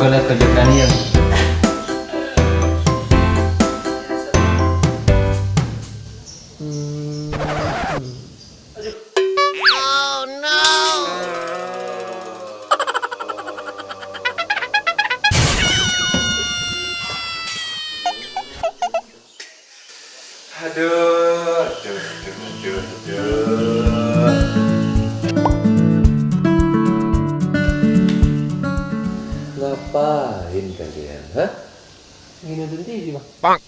Lihat kerja kalian. Aduh, Ini nonton TV bang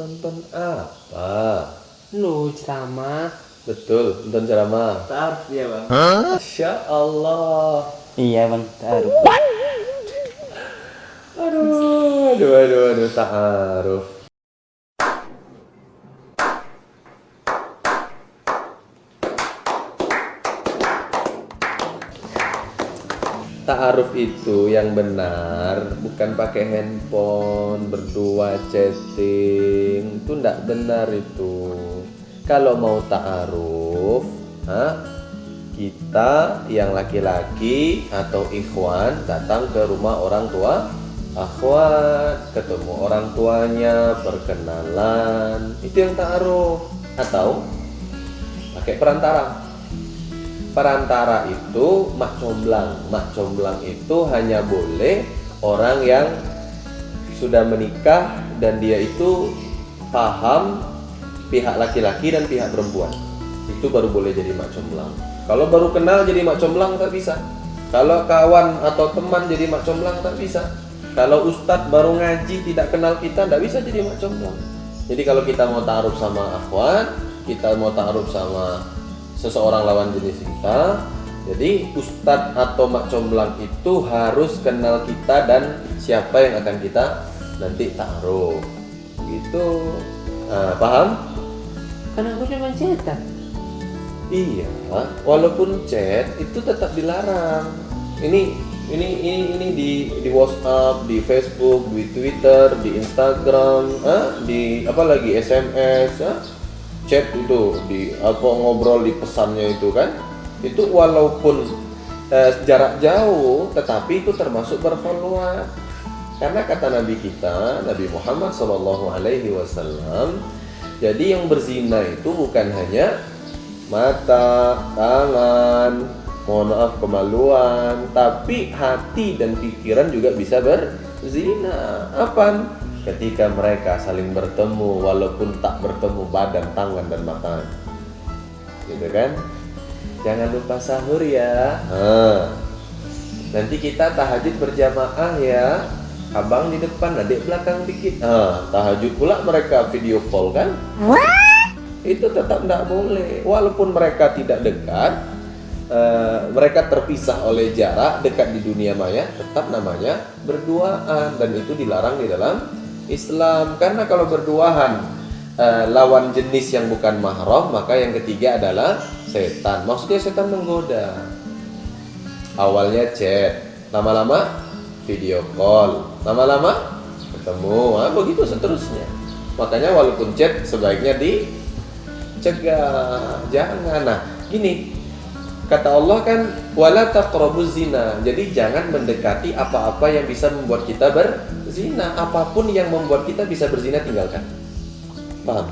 Nonton apa? Lu ceramah Betul, nonton ceramah. Taruh ya bang Masya Allah. Iya bang, taruh. Aduh, aduh, aduh, aduh, ta'aruf. Ta'aruf itu yang benar bukan pakai handphone, berdua chatting. Itu ndak benar itu. Kalau mau ta'aruf, hah? kita yang laki-laki atau ikhwan datang ke rumah orang tua akhwat ketemu orang tuanya perkenalan itu yang ta'aruf atau pakai perantara perantara itu mak comblang mak comblang itu hanya boleh orang yang sudah menikah dan dia itu paham pihak laki-laki dan pihak perempuan. Itu baru boleh jadi mak comblang kalau baru kenal jadi mak comblang tak bisa. Kalau kawan atau teman jadi mak comblang tak bisa. Kalau ustadz baru ngaji tidak kenal kita tidak bisa jadi mak comblang jadi kalau kita mau taruh sama akhwat kita mau taruh sama seseorang lawan jenis kita jadi ustadz atau mak comblang itu harus kenal kita dan siapa yang akan kita nanti taruh. Gitu. Nah, paham? Kan aku cuma cetak. Iya, walaupun chat itu tetap dilarang. Ini ini ini ini di di WhatsApp, di Facebook, di Twitter, di Instagram, ah, di apa lagi SMS, ah, chat itu di apa ngobrol di pesannya itu kan. Itu walaupun eh, jarak jauh, tetapi itu termasuk berfollower. Karena kata Nabi kita, Nabi Muhammad Shallallahu Alaihi Wasallam, jadi yang berzina itu bukan hanya mata, tangan, mohon maaf kemaluan, tapi hati dan pikiran juga bisa berzina. Apa? Ketika mereka saling bertemu walaupun tak bertemu badan, tangan dan mata. Gitu kan? Jangan lupa sahur ya. Nah, nanti kita tahajud berjamaah ya. Abang di depan, adik belakang dikit. Nah, tahajud pula mereka video call kan? itu tetap tidak boleh walaupun mereka tidak dekat eh, mereka terpisah oleh jarak dekat di dunia maya tetap namanya berduaan dan itu dilarang di dalam Islam. Karena kalau berduaan eh, lawan jenis yang bukan mahram maka yang ketiga adalah setan. Maksudnya setan menggoda. Awalnya chat lama-lama video call lama-lama ketemu. Nah, begitu seterusnya. Makanya walaupun chat sebaiknya di cegah. Jangan. Nah gini kata Allah kan wala taqrabuz zina. Jadi jangan mendekati apa-apa yang bisa membuat kita berzina. Apa pun yang membuat kita bisa berzina tinggalkan. Paham.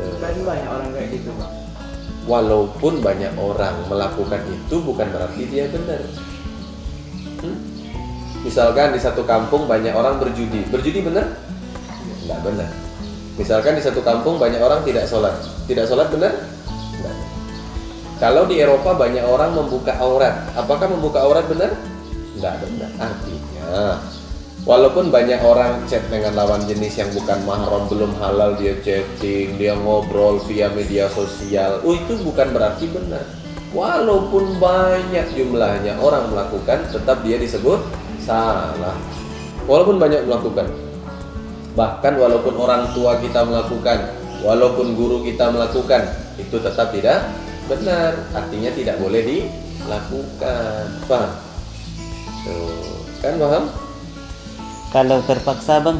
Kan banyak orang kayak gitu bang walaupun banyak orang melakukan itu bukan berarti dia benar. Hmm? misalkan di satu kampung banyak orang berjudi. Berjudi benar? Nggak benar. Misalkan di satu kampung banyak orang tidak sholat. Tidak sholat benar? Nggak. Kalau di Eropa banyak orang membuka aurat apakah membuka aurat benar nggak benar artinya Walaupun banyak orang chat dengan lawan jenis yang bukan mahram belum halal dia chatting, dia ngobrol via media sosial. Oh itu bukan berarti benar. Walaupun banyak jumlahnya orang melakukan, tetap dia disebut salah. Walaupun banyak melakukan. Bahkan walaupun orang tua kita melakukan, walaupun guru kita melakukan, itu tetap tidak benar. Artinya tidak boleh dilakukan. Paham? Tuh, kan paham? Kalau terpaksa bang,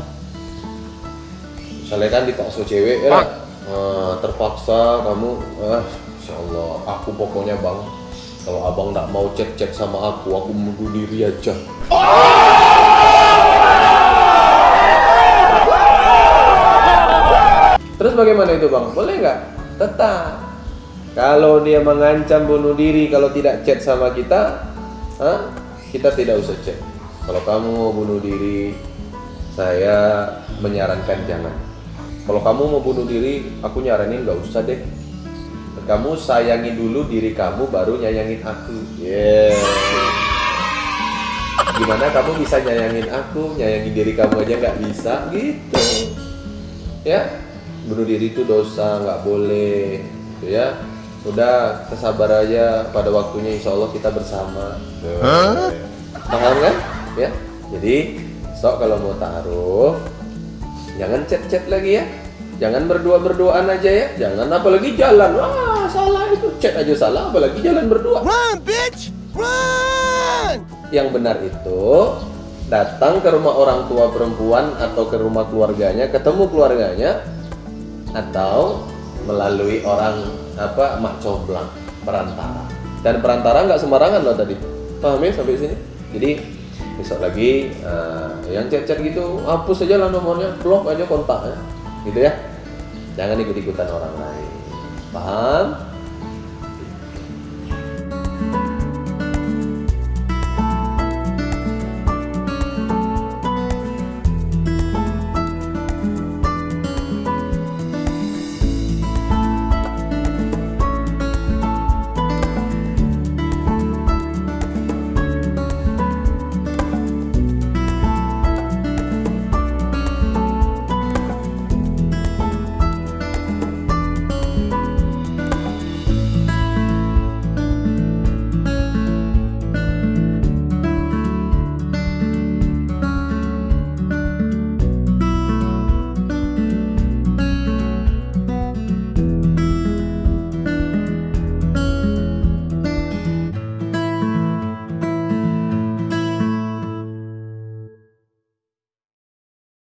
misalnya kan dipaksa cewek ya. Nah, terpaksa kamu ah, Masya Allah, aku pokoknya bang, kalau abang nggak mau chat-chat sama aku, aku bunuh diri aja. Terus bagaimana itu bang? Boleh nggak? Tetap. Kalau dia mengancam bunuh diri kalau tidak chat sama kita, hah? kita tidak usah chat. Kalau kamu mau bunuh diri, saya menyarankan jangan. Kalau kamu mau bunuh diri, aku nyaranin nggak usah deh. Kamu sayangi dulu diri kamu, baru nyayangin aku. Yeah. Gimana kamu bisa nyayangin aku, nyayangin diri kamu aja nggak bisa gitu. Ya, bunuh diri itu dosa, nggak boleh. Gitu ya. Udah, kesabar aja. Pada waktunya insya Allah kita bersama. Tuh. Paham kan? Ya. Jadi, sok kalau mau taruh, jangan chat-chat lagi ya. Jangan berdua-berduaan aja ya. Jangan apalagi jalan. Wah, salah itu. Chat aja salah, apalagi jalan berdua. Run, bitch! Run! Yang benar itu datang ke rumah orang tua perempuan atau ke rumah keluarganya, ketemu keluarganya atau melalui orang apa mak comblang perantara. Dan perantara nggak sembarangan loh tadi. Paham ya sampai sini? Jadi besok lagi eh, yang chat-chat gitu hapus aja lah nomornya, blok aja kontaknya. Gitu ya. Jangan ikut-ikutan orang lain. Paham?